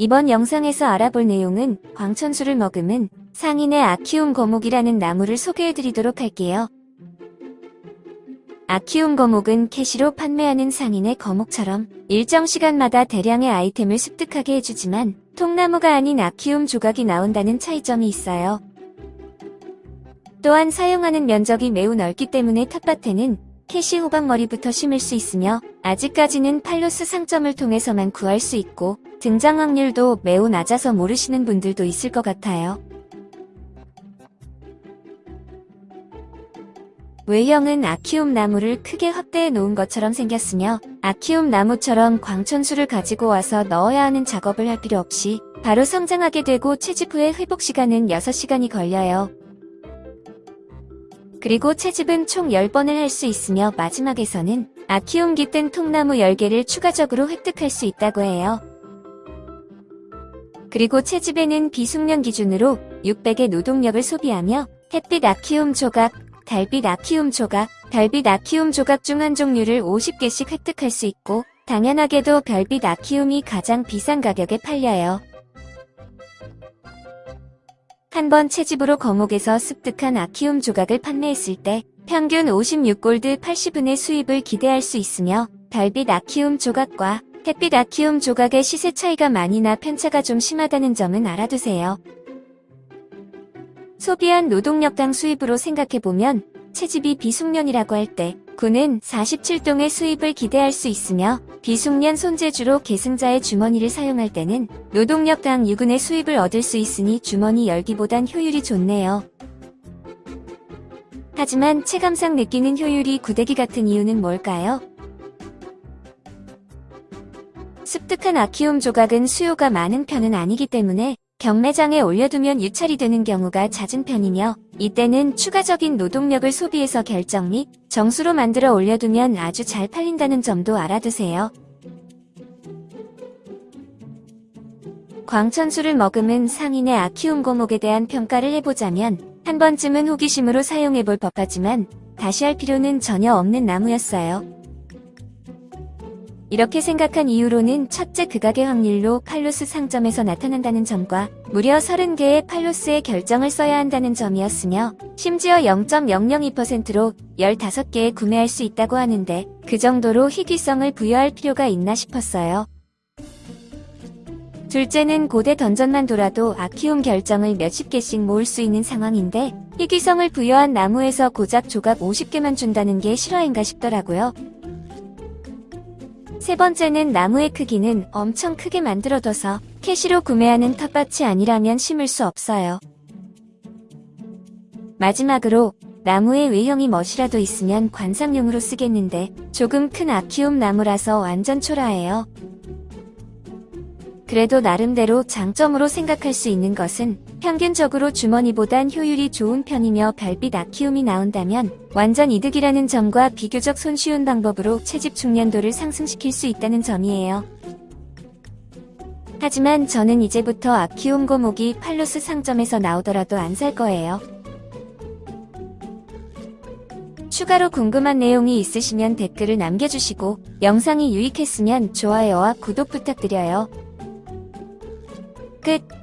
이번 영상에서 알아볼 내용은 광천수를 머금은 상인의 아키움 거목이라는 나무를 소개해드리도록 할게요. 아키움 거목은 캐시로 판매하는 상인의 거목처럼 일정 시간마다 대량의 아이템을 습득하게 해주지만 통나무가 아닌 아키움 조각이 나온다는 차이점이 있어요. 또한 사용하는 면적이 매우 넓기 때문에 텃밭에는 캐시 호박머리부터 심을 수 있으며 아직까지는 팔로스 상점을 통해서만 구할 수 있고 등장 확률도 매우 낮아서 모르시는 분들도 있을 것 같아요. 외형은 아키움 나무를 크게 확대해 놓은 것처럼 생겼으며 아키움 나무처럼 광천수를 가지고 와서 넣어야 하는 작업을 할 필요 없이 바로 성장하게 되고 채집 후에 회복 시간은 6시간이 걸려요. 그리고 채집은 총 10번을 할 수 있으며 마지막에서는 아키움 깃든 통나무 10개를 추가적으로 획득할 수 있다고 해요. 그리고 채집에는 비숙련 기준으로 600의 노동력을 소비하며 햇빛 아키움 조각, 달빛 아키움 조각, 달빛 아키움 조각 중 한 종류를 50개씩 획득할 수 있고 당연하게도 별빛 아키움이 가장 비싼 가격에 팔려요. 한 번 채집으로 거목에서 습득한 아키움 조각을 판매했을 때 평균 56골드 80은의 수입을 기대할 수 있으며 달빛 아키움 조각과 햇빛 아키움 조각의 시세 차이가 많이 나 편차가 좀 심하다는 점은 알아두세요. 소비한 노동력당 수입으로 생각해보면 채집이 비숙련이라고 할 때 군은 47동의 수입을 기대할 수 있으며 비숙련 손재주로 계승자의 주머니를 사용할 때는 노동력당 6은의 수입을 얻을 수 있으니 주머니 열기보단 효율이 좋네요. 하지만 체감상 느끼는 효율이 구데기 같은 이유는 뭘까요? 습득한 아키움 조각은 수요가 많은 편은 아니기 때문에 경매장에 올려두면 유찰이 되는 경우가 잦은 편이며 이때는 추가적인 노동력을 소비해서 결정 및 정수로 만들어 올려두면 아주 잘 팔린다는 점도 알아두세요. 광천수를 머금은 상인의 아키움 고목에 대한 평가를 해보자면 한 번쯤은 호기심으로 사용해볼 법하지만 다시 할 필요는 전혀 없는 나무였어요. 이렇게 생각한 이유로는 첫째 극악의 확률로 팔로스 상점에서 나타난다는 점과 무려 30개의 팔로스의 결정을 써야 한다는 점이었으며 심지어 0.002%로 15개에 구매할 수 있다고 하는데 그 정도로 희귀성을 부여할 필요가 있나 싶었어요. 둘째는 고대 던전만 돌아도 아키움 결정을 몇십 개씩 모을 수 있는 상황인데 희귀성을 부여한 나무에서 고작 조각 50개만 준다는 게 실화인가 싶더라고요. 세 번째는 나무의 크기는 엄청 크게 만들어둬서 캐시로 구매하는 텃밭이 아니라면 심을 수 없어요. 마지막으로 나무의 외형이 멋이라도 있으면 관상용으로 쓰겠는데 조금 큰 아키움 나무라서 완전 초라해요. 그래도 나름대로 장점으로 생각할 수 있는 것은 평균적으로 주머니보단 효율이 좋은 편이며 별빛 아키움이 나온다면 완전 이득이라는 점과 비교적 손쉬운 방법으로 채집 중년도를 상승시킬 수 있다는 점이에요. 하지만 저는 이제부터 아키움 고목이 팔로스 상점에서 나오더라도 안 살 거예요. 추가로 궁금한 내용이 있으시면 댓글을 남겨주시고 영상이 유익했으면 좋아요와 구독 부탁드려요. 끝